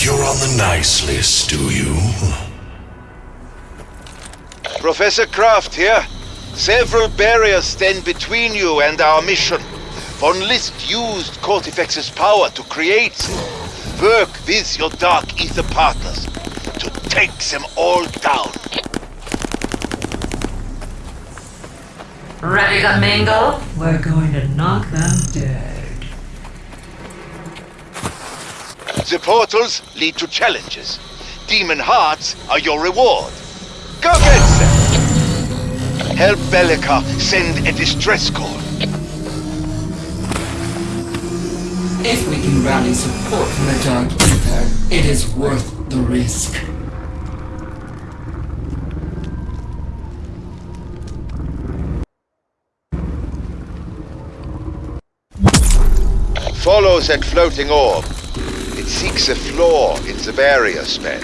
think you're on the nice list, do you? Professor Krafft here. Several barriers stand between you and our mission. Von List used Kortifex's power to create them. Work with your Dark Aether partners to take them all down. Ready to mingle? We're going to knock them dead. The portals lead to challenges. Demon hearts are your reward. Go get them! Help Bellica send a distress call. If we can rally support from the Dark Aether, it is worth the risk. Follow that floating orb. Seeks a flaw in the barrier spell.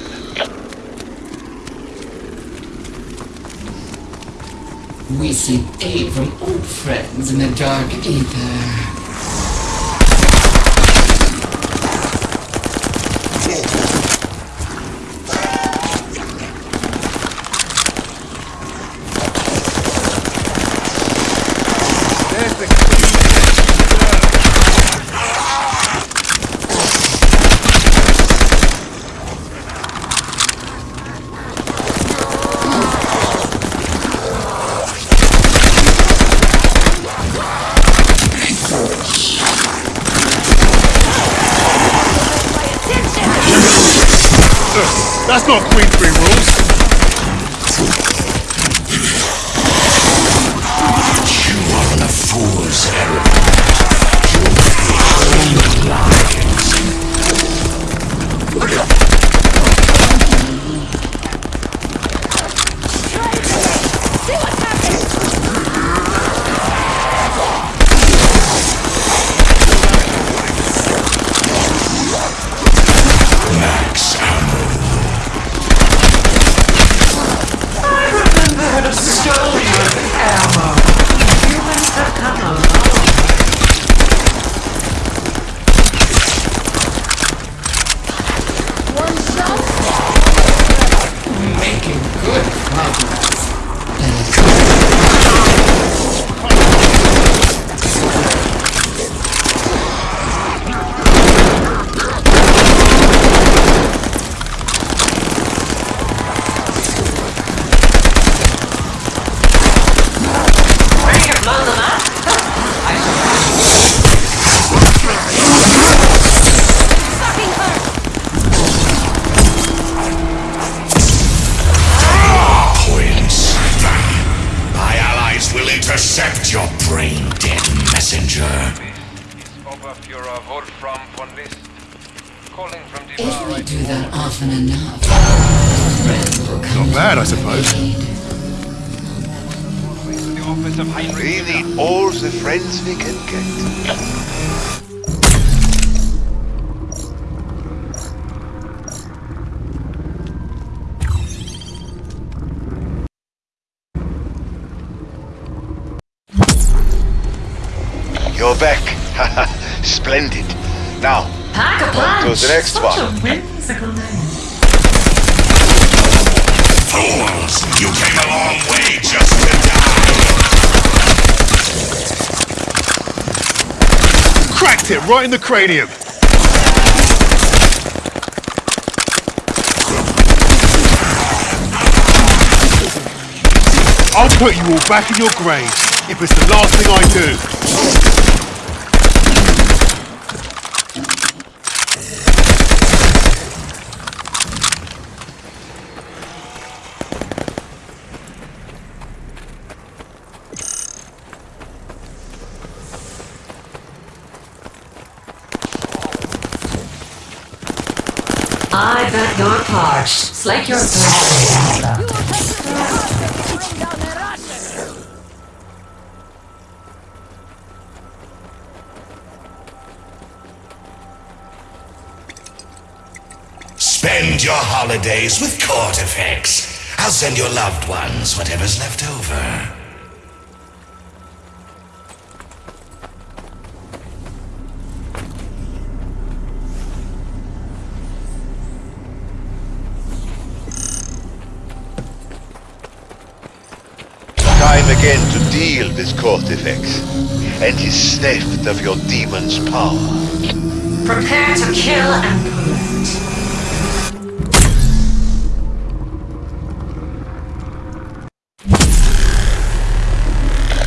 We seek aid from old friends in the Dark Aether. That's not Queensberry rules. You bad, I suppose. aid. the office of Heinrich We need all the friends we can get. You're back. Splendid. Now, Pack a on punch. to the next Such one. Fools! You came a long way just to die! Cracked it right in the cranium. I'll put you all back in your graves if it's the last thing I do. I bet you're parched. Slake your thirst. Spend your holidays with Kortifex. I'll send your loved ones whatever's left over. Deal with Kortifex and his theft of your demon's power. Prepare to kill and collect.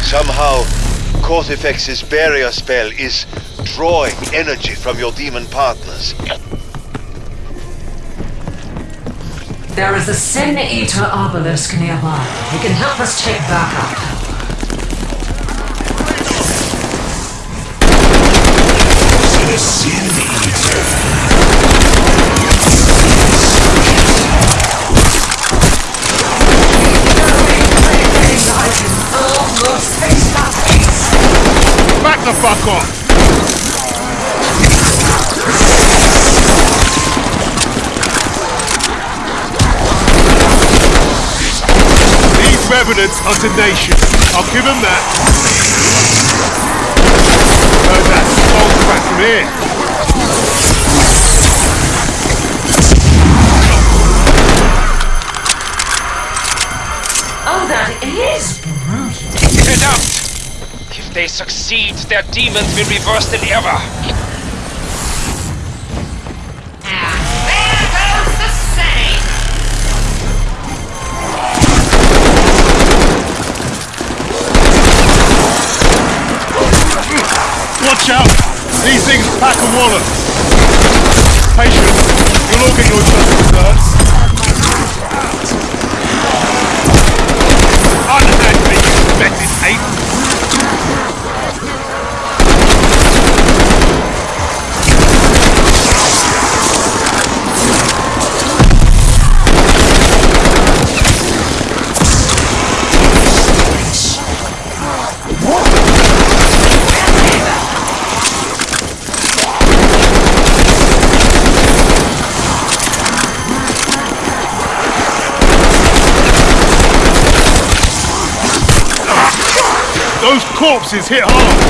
Somehow, Kortifex's barrier spell is drawing energy from your demon partners. There is a Sin Eater obelisk nearby. He can help us take backup. Fuck off! These revenants hunt a nation. I'll give them that. Heard that song back from here. Oh, that is Get out! If they succeed, their demons will goes the same. Watch out! These things pack a wallet. Patience. You'll all get your just desserts. Corpses hit hard.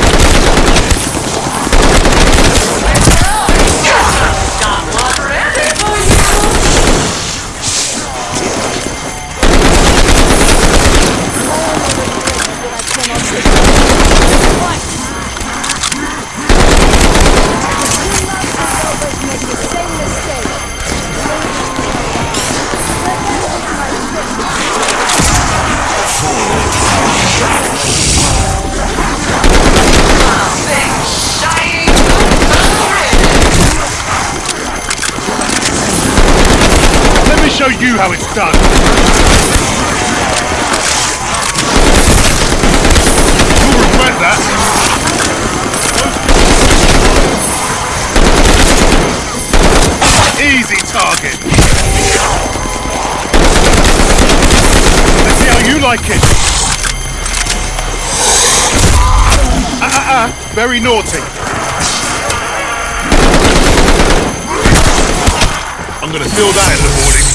Show you how it's done. You'll regret that. Easy target. Let's see how you like it. Ah, ah, ah. Very naughty. I'm gonna feel that in the morning.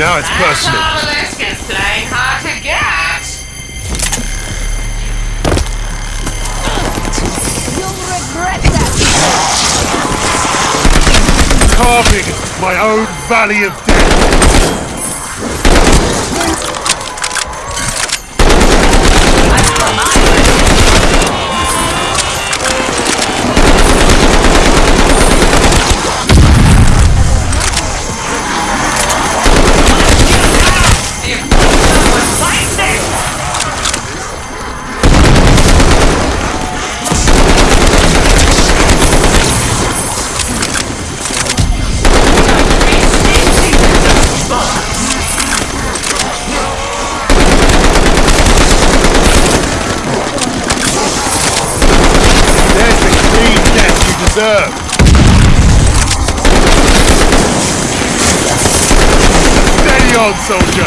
Now it's personal. Obelisk is playing hard to get. You'll regret that. Carving my own valley of serve. Steady on, soldier!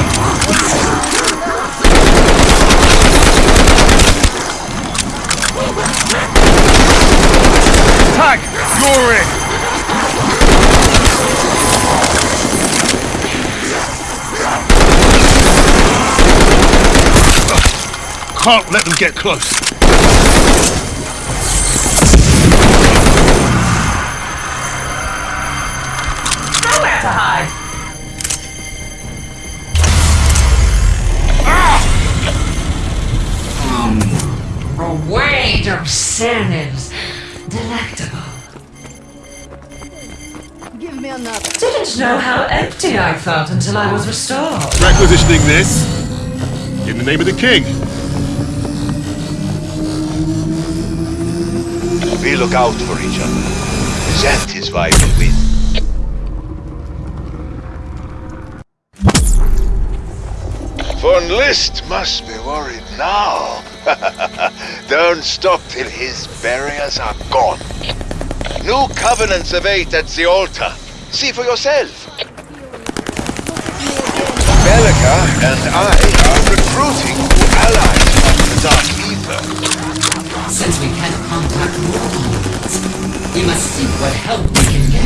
Attack. You're in! Can't let them get close. Of delectable. Give me another. Didn't know how empty I felt until I was restored. Requisitioning this in the name of the king. We look out for each other. That is why we Von List must be worried now. Don't stop till his barriers are gone. New covenants await at the altar. See for yourself. Bellica and I are recruiting allies from the Dark Aether. Since we can't contact Warlords, we must see what help we can get.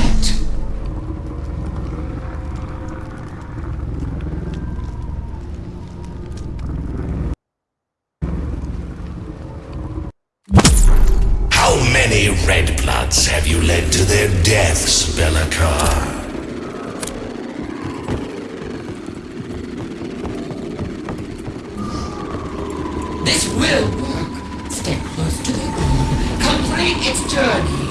How many red bloods have you led to their deaths, Belikar? This will work. Stay close to the orb. Complete its journey.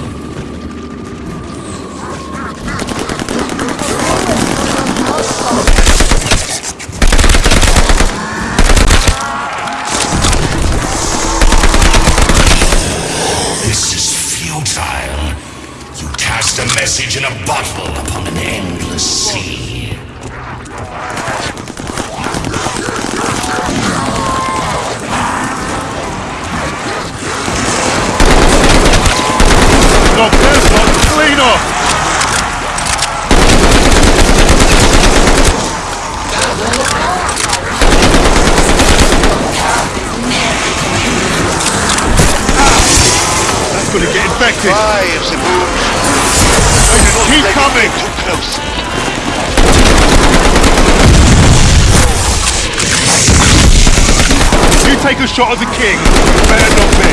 A bottle upon an endless sea. Knock this one clean off. That's gonna get infected. Five the moon. Keep coming. Too close. You take a shot at the king. Better not me.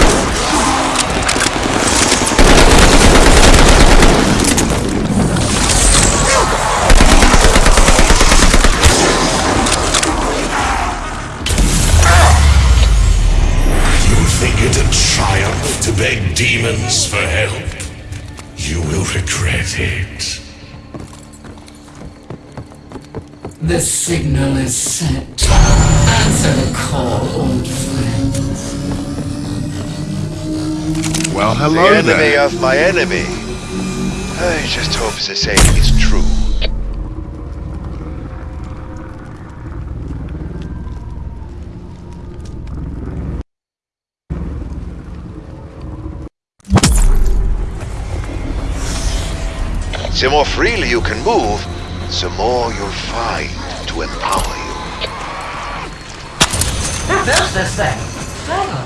You think it a triumph to beg demons for help? You will regret it. The signal is sent. Answer the call, old friend. Well, The hello enemy there. of my enemy. I just hope the saying is true. The more freely you can move, the more you'll find to empower you. Built this thing? Clever little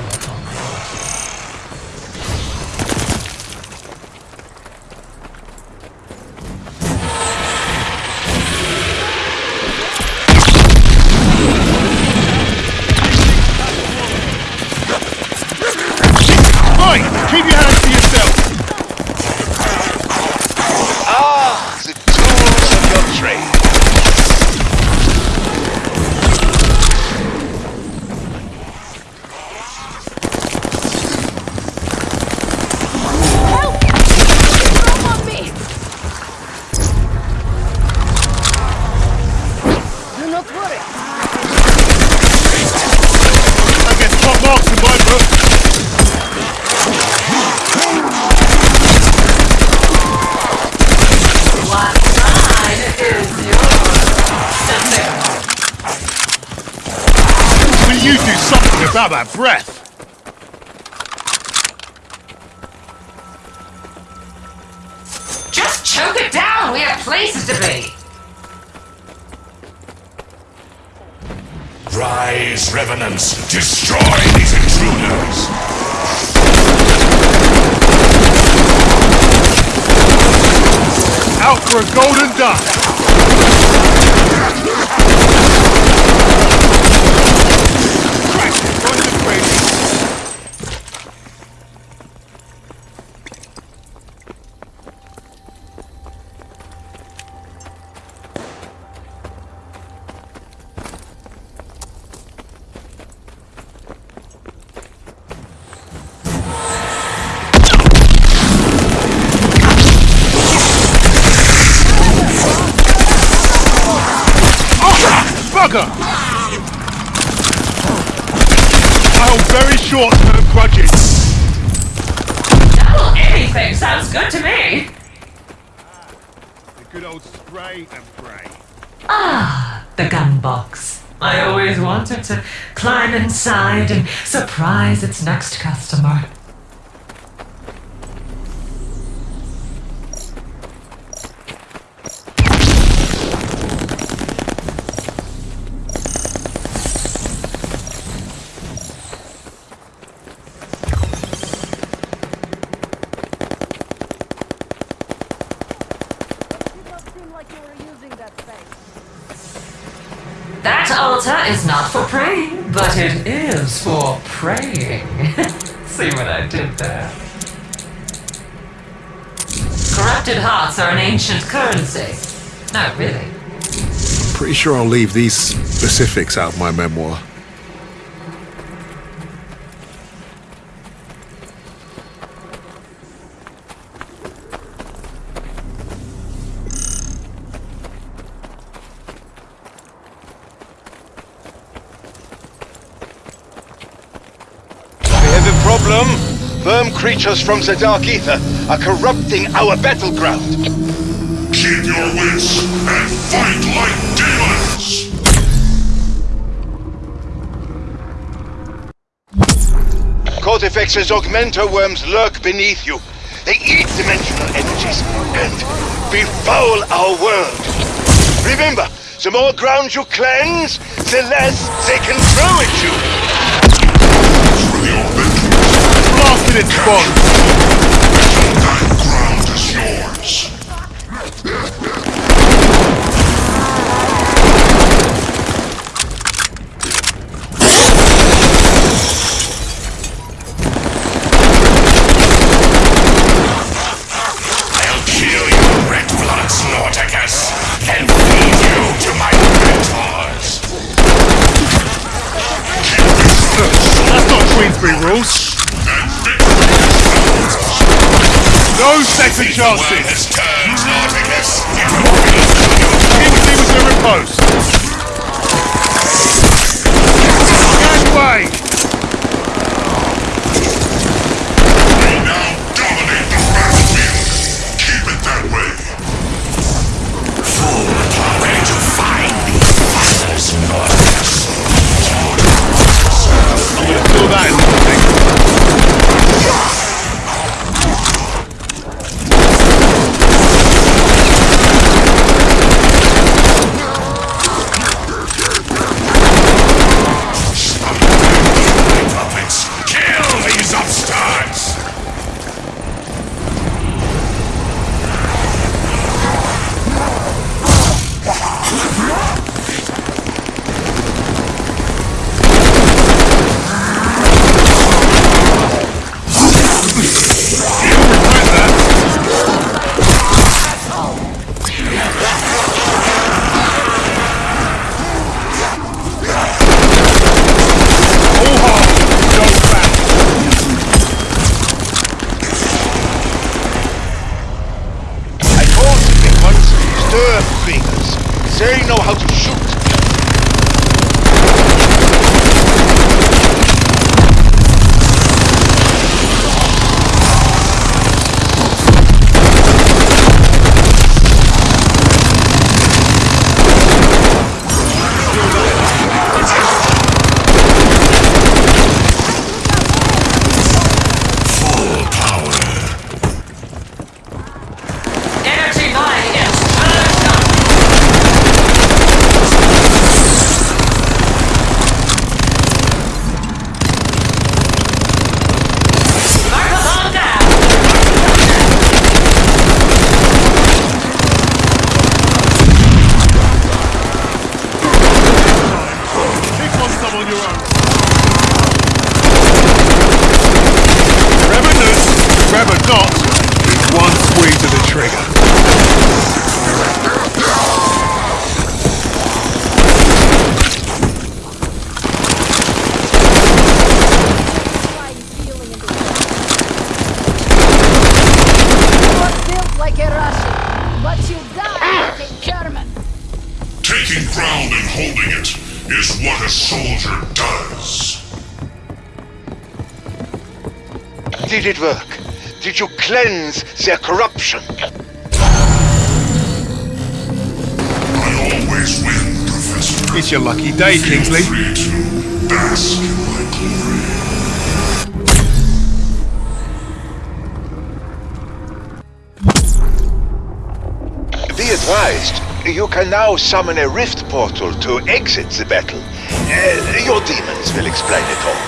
something about that breath? Just choke it down. We have places to be. Rise, revenants, destroy these intruders. Out for a golden duck. And surprise its next customer. That altar is not for praying, but it is for praying. See what I did there? Corrupted hearts are an ancient currency. No, really. Pretty sure I'll leave these specifics out of my memoir. We have a problem. Verm creatures from the Dark Aether are corrupting our battleground. Keep your wits and fight like demons! Kortifex's augmenter worms lurk beneath you. They eat dimensional energies and befoul our world. Remember, the more ground you cleanse, the less they can throw at you. For your vengeance, Blasted its spawn. that ground is yours! I'll kill you, red blood Snorticus, then feed you to my mentors! That's not Queensberry rules. No second chances. has turned Snorticus into a beast Kingsley was the riposte. Gangway! We corruption? I always win, Professor. It's your lucky day, Kingsley. Free to bask in my glory. Be advised, you can now summon a rift portal to exit the battle. Uh, your demons will explain it all.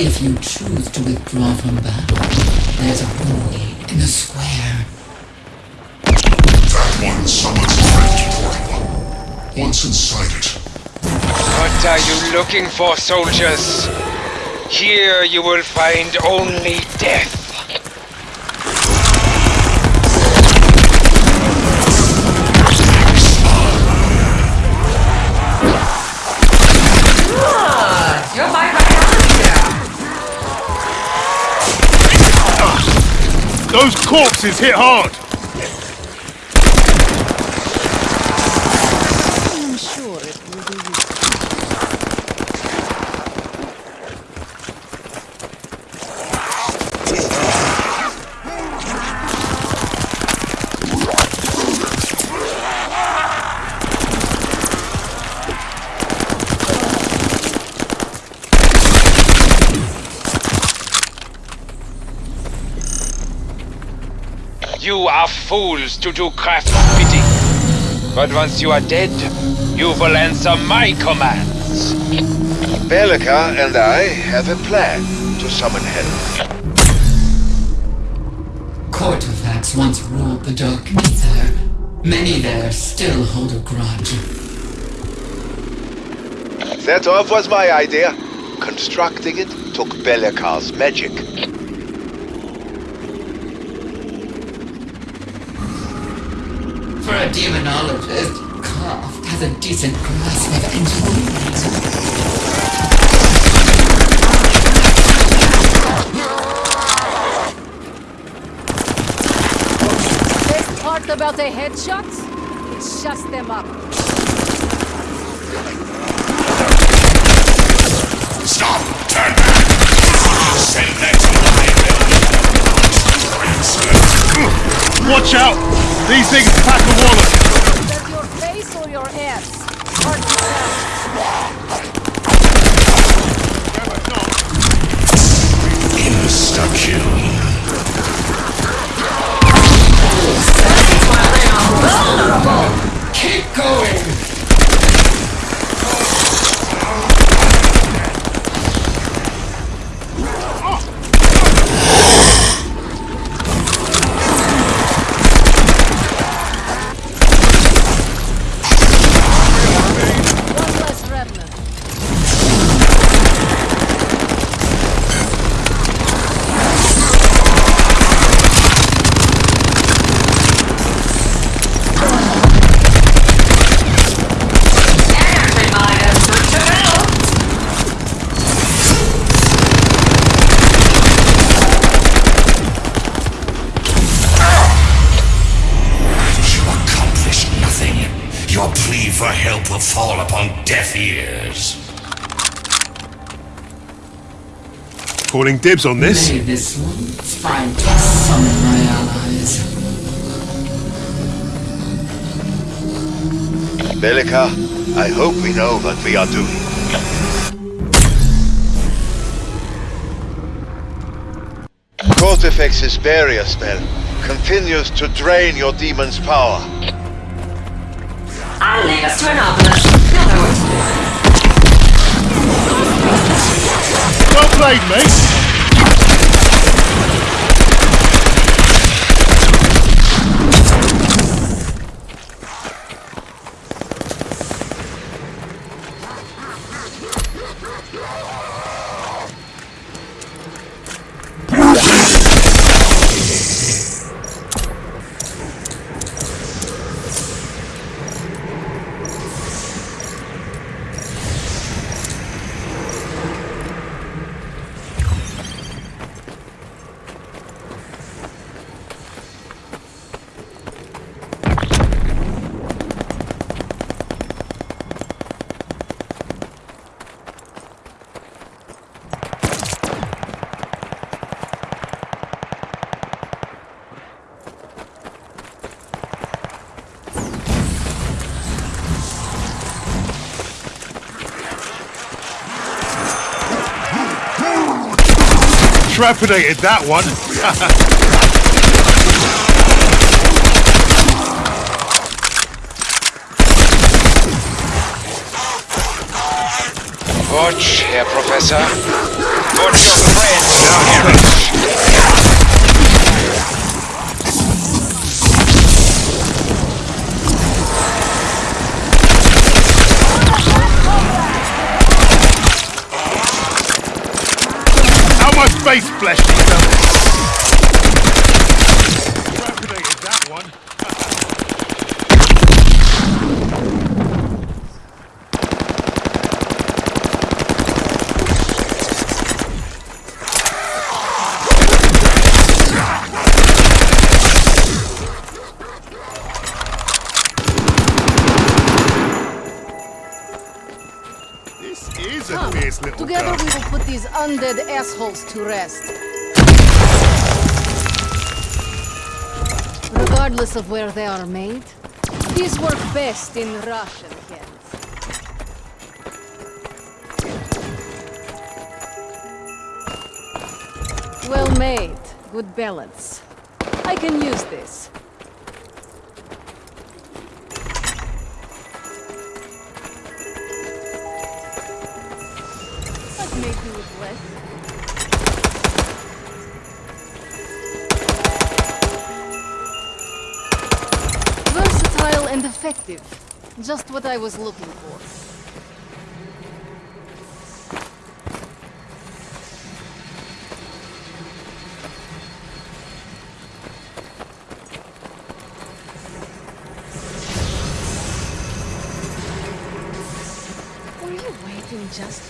If you choose to withdraw from battle, there's a hole in the square. That one summons a rift portal. Once inside it, What are you looking for, soldiers? Here you will find only death. Those corpses hit hard. Fools to do Krafft's bidding. But once you are dead, you will answer my commands. Belika and I have a plan to summon hell. Kortifex once ruled the Dark Aether. Many there still hold a grudge. That off was my idea. Constructing it took Belikar's magic. For a demonologist, Croft has a decent grasp of engineering. Best part about a headshot? It shuts them up. stop! Turn back! Send that to my Watch out! These things pack a wallet. Is that your face or your ass? Hard to tell. Insta-kill. Calling dibs on this. May this one find to summon my allies. Belika, I hope we know what we are doing. Kortifex's barrier spell continues to drain your demon's power. I'll lead us to an obelisk. You'll know what to do. Well played, mate. Trepidated that one. Watch, Herr Professor. Watch your friends now, Harry. Face flesh do you done? Trepidated that one. This is a Come, fierce little together gun. we will put these undead assholes to rest. Regardless of where they are made, these work best in Russian hands. Well made. Good balance. I can use this. Versatile and effective. Just what I was looking for. Just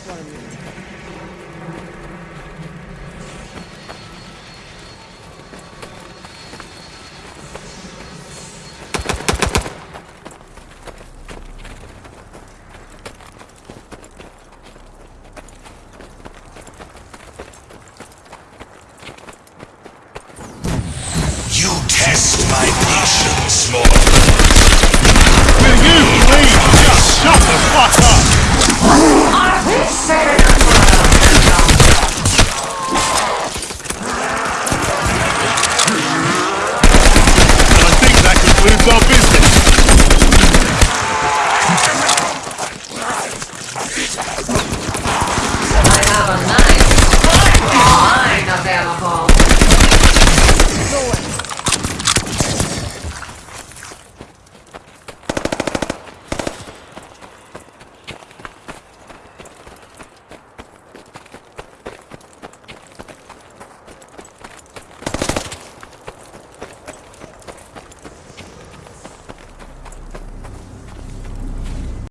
my passion, small.